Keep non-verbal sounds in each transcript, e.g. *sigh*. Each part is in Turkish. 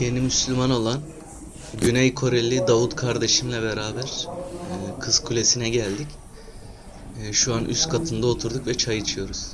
yeni Müslüman olan Güney Koreli Davut kardeşimle beraber e, Kız Kulesi'ne geldik. E, Şu an üst katında oturduk ve çay içiyoruz.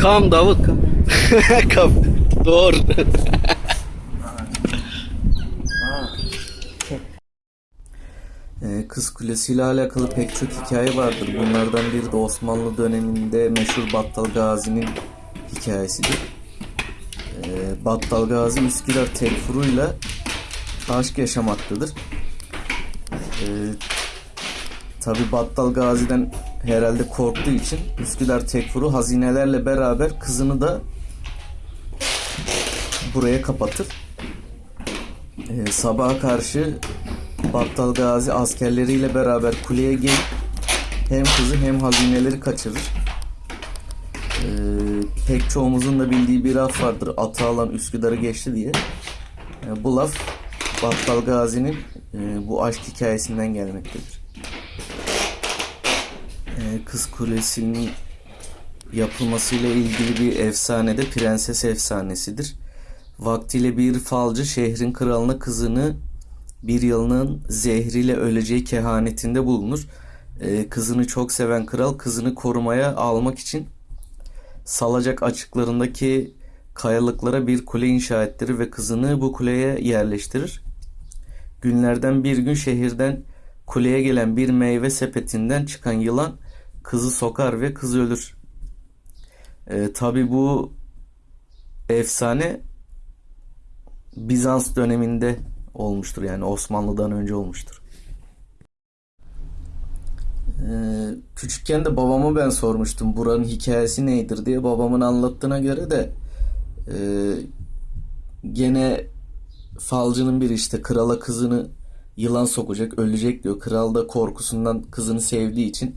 Kam Davut kam. *laughs* kam. Doğru. Ee, Kız Kulesi ile alakalı pek çok hikaye vardır. Bunlardan biri de Osmanlı döneminde meşhur Battal Gazi'nin hikayesidir. Ee, Battal Gazi Üsküdar Tekfuru'yla aşk yaşamaktadır. Ee, Tabi Battal Gazi'den herhalde korktuğu için Üsküdar Tekfur'u hazinelerle beraber kızını da buraya kapatır. Ee, sabaha karşı Battal Gazi askerleriyle beraber kuleye gelip hem kızı hem hazineleri kaçırır. Ee, pek çoğumuzun da bildiği bir laf vardır. Atı alan Üsküdar'ı geçti diye. Ee, bu laf Battal Gazi'nin e, bu aşk hikayesinden gelmektedir. Kız Kulesi'nin yapılmasıyla ilgili bir efsane de Prenses Efsanesidir. Vaktiyle bir falcı şehrin kralına kızını bir yılının zehriyle öleceği kehanetinde bulunur. Ee, kızını çok seven kral kızını korumaya almak için salacak açıklarındaki kayalıklara bir kule inşa ettirir ve kızını bu kuleye yerleştirir. Günlerden bir gün şehirden kuleye gelen bir meyve sepetinden çıkan yılan kızı sokar ve kız ölür. Ee, Tabi bu efsane Bizans döneminde olmuştur yani Osmanlı'dan önce olmuştur. Ee, küçükken de babama ben sormuştum buranın hikayesi nedir diye babamın anlattığına göre de e, gene falcının biri işte krala kızını yılan sokacak ölecek diyor. Kral da korkusundan kızını sevdiği için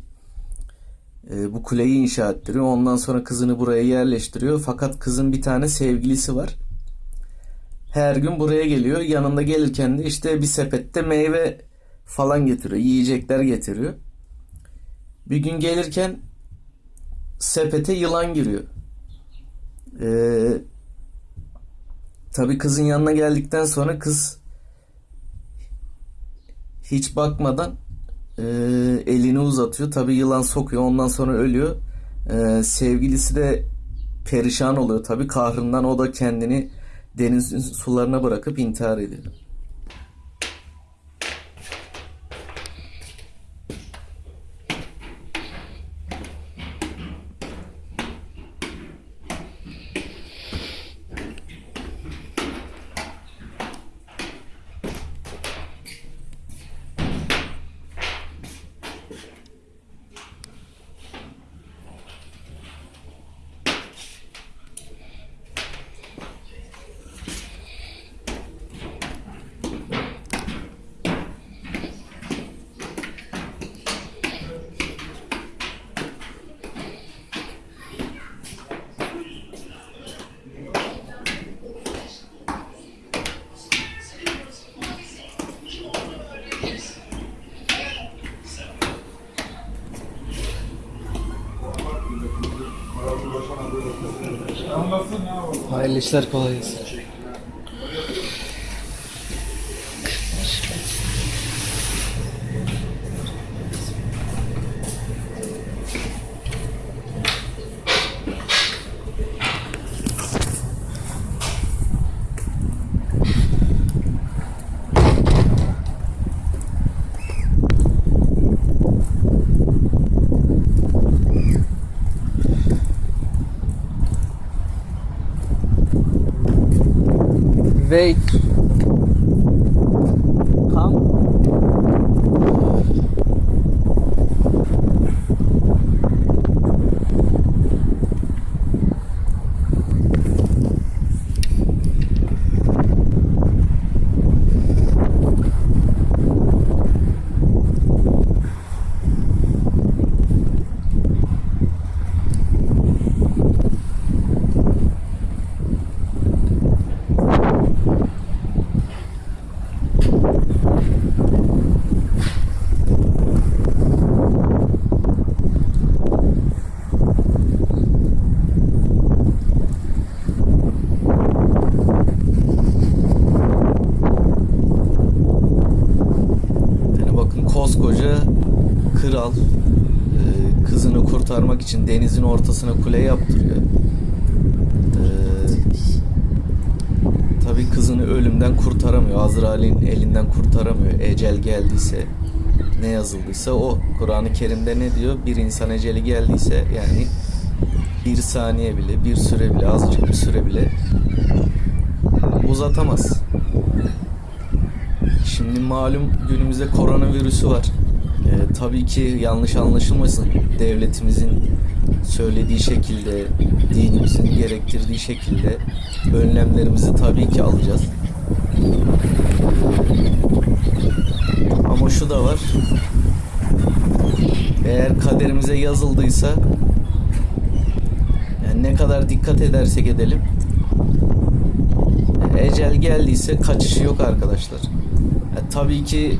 e, bu kuleyi inşa ettiriyor. Ondan sonra kızını buraya yerleştiriyor. Fakat kızın bir tane sevgilisi var. Her gün buraya geliyor. Yanında gelirken de işte bir sepette meyve falan getiriyor. Yiyecekler getiriyor. Bir gün gelirken sepete yılan giriyor. Ee, tabii kızın yanına geldikten sonra kız hiç bakmadan e, elini uzatıyor. Tabii yılan sokuyor. Ondan sonra ölüyor. E, sevgilisi de perişan oluyor. Tabii kahrından o da kendini denizin sularına bırakıp intihar ediyor. listar qual é. respeito kurtarmak için denizin ortasına kule yaptırıyor. E, tabii kızını ölümden kurtaramıyor. Azrail'in elinden kurtaramıyor. Ecel geldiyse ne yazıldıysa o. Kur'an-ı Kerim'de ne diyor? Bir insan eceli geldiyse yani bir saniye bile, bir süre bile, azıcık bir süre bile uzatamaz. Şimdi malum günümüzde koronavirüsü var. Ee, tabii ki yanlış anlaşılmasın. Devletimizin söylediği şekilde, dinimizin gerektirdiği şekilde önlemlerimizi tabii ki alacağız. Ama şu da var. Eğer kaderimize yazıldıysa yani ne kadar dikkat edersek edelim ecel geldiyse kaçışı yok arkadaşlar. Ya, tabii ki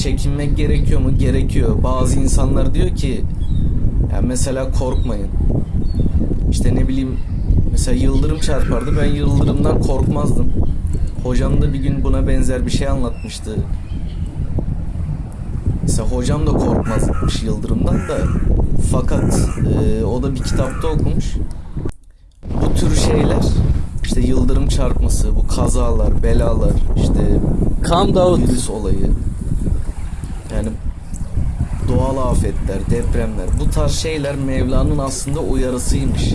çekinmek gerekiyor mu? Gerekiyor. Bazı insanlar diyor ki ya mesela korkmayın. İşte ne bileyim mesela yıldırım çarpardı. Ben yıldırımdan korkmazdım. Hocam da bir gün buna benzer bir şey anlatmıştı. Mesela hocam da korkmazmış yıldırımdan da fakat e, o da bir kitapta okumuş. Bu tür şeyler işte yıldırım çarpması, bu kazalar, belalar, işte Calm down. virüs olayı, yani doğal afetler, depremler, bu tarz şeyler Mevla'nın aslında uyarısıymış.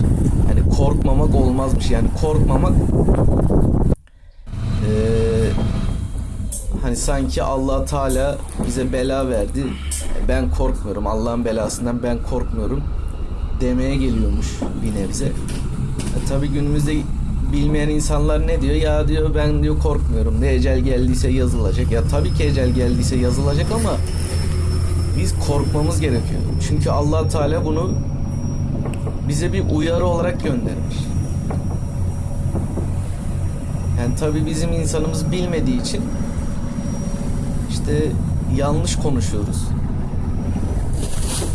Yani korkmamak olmazmış. Yani korkmamak eee, hani sanki Allah Teala bize bela verdi. Ben korkmuyorum. Allah'ın belasından ben korkmuyorum demeye geliyormuş bir nebze. E, tabii günümüzde bilmeyen insanlar ne diyor? Ya diyor ben diyor korkmuyorum. Ne ecel geldiyse yazılacak. Ya tabii ki ecel geldiyse yazılacak ama biz korkmamız gerekiyor. Çünkü Allah Teala bunu bize bir uyarı olarak göndermiş. Yani tabii bizim insanımız bilmediği için işte yanlış konuşuyoruz.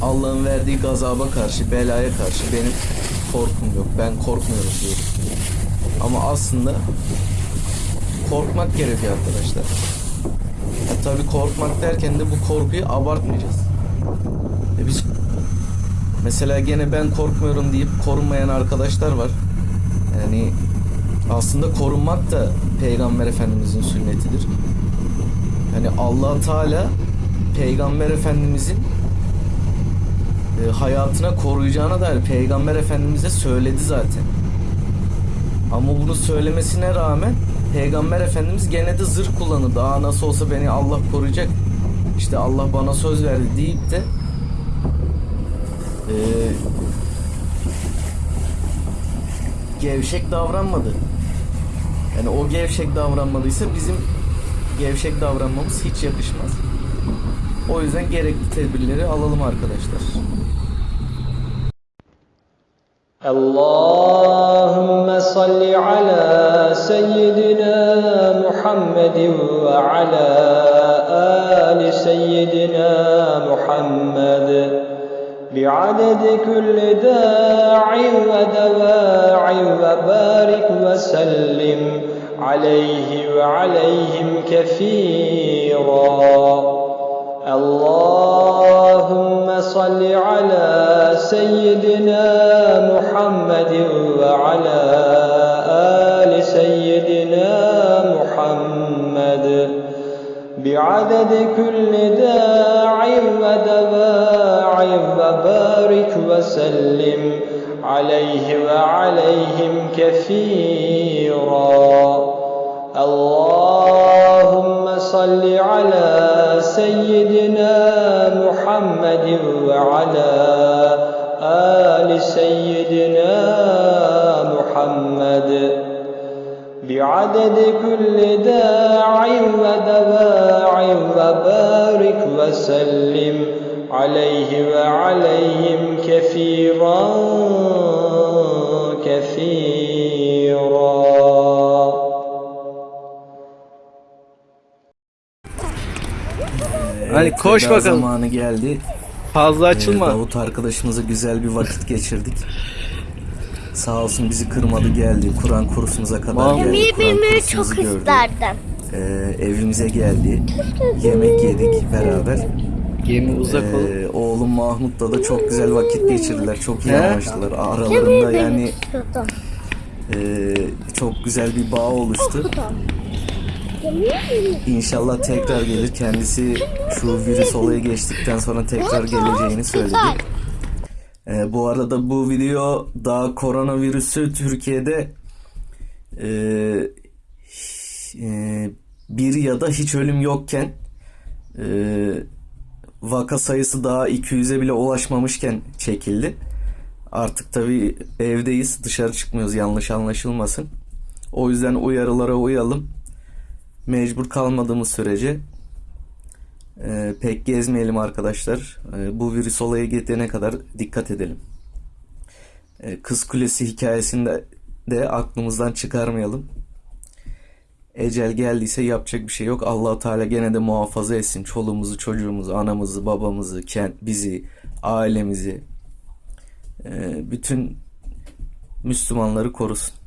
Allah'ın verdiği gazaba karşı, belaya karşı benim korkum yok. Ben korkmuyorum diyorum. Ama aslında korkmak gerekiyor arkadaşlar. Ya tabii korkmak derken de bu korkuyu abartmayacağız. E biz mesela gene ben korkmuyorum deyip korunmayan arkadaşlar var. Yani aslında korunmak da Peygamber Efendimizin sünnetidir. Yani Allah Teala Peygamber Efendimizin e, hayatına koruyacağına dair Peygamber Efendimiz'e söyledi zaten. Ama bunu söylemesine rağmen Peygamber Efendimiz gene de zırh kullanırdı. Aa nasıl olsa beni Allah koruyacak. İşte Allah bana söz verdi deyip de e, gevşek davranmadı. Yani o gevşek davranmadıysa bizim gevşek davranmamız hiç yakışmaz. O yüzden gerekli tedbirleri alalım arkadaşlar. اللهم صل على سيدنا محمد وعلى آل سيدنا محمد. بعدد كل داع ودواع وبارك وسلم عليه وعليهم كثيرا. اللهم صل على سيدنا محمد وعلى آل سيدنا محمد. بعدد كل داع ودواع وبارك وسلم عليه وعليهم كثيرا. اللهم صل على سيدنا محمد وعلى آل سيدنا محمد. بعدد كل داع ودواع وبارك وسلم عليه وعليهم كثيرا كثيرا. Hadi koş veda bakalım. zamanı geldi. Fazla Ee, açılma. Davut arkadaşımızla güzel bir vakit geçirdik. Sağ olsun bizi kırmadı geldi. Kur'an kursumuza kadar geldi. Yemeği Kur'an bilmeyi kursumuzu çok gördü. isterdim. Ee, evimize geldi. Yemek yedik beraber. Gemi uzak ol. Ee, oğlum Mahmut'la da çok güzel vakit geçirdiler. Çok iyi He? anlaştılar. Aralarında yani istiyordum. e, çok güzel bir bağ oluştu. İnşallah tekrar gelir. Kendisi şu virüs olayı geçtikten sonra tekrar geleceğini söyledi. Ee, bu arada bu video daha koronavirüsü Türkiye'de e, e, bir ya da hiç ölüm yokken e, vaka sayısı daha 200'e bile ulaşmamışken çekildi. Artık tabii evdeyiz dışarı çıkmıyoruz yanlış anlaşılmasın. O yüzden uyarılara uyalım. Mecbur kalmadığımız sürece e, pek gezmeyelim arkadaşlar. E, bu virüs olayı gidene kadar dikkat edelim. E, Kız Kulesi hikayesini de, aklımızdan çıkarmayalım. Ecel geldiyse yapacak bir şey yok. Allahu Teala gene de muhafaza etsin. Çoluğumuzu, çocuğumuzu, anamızı, babamızı, kent, bizi, ailemizi, e, bütün Müslümanları korusun.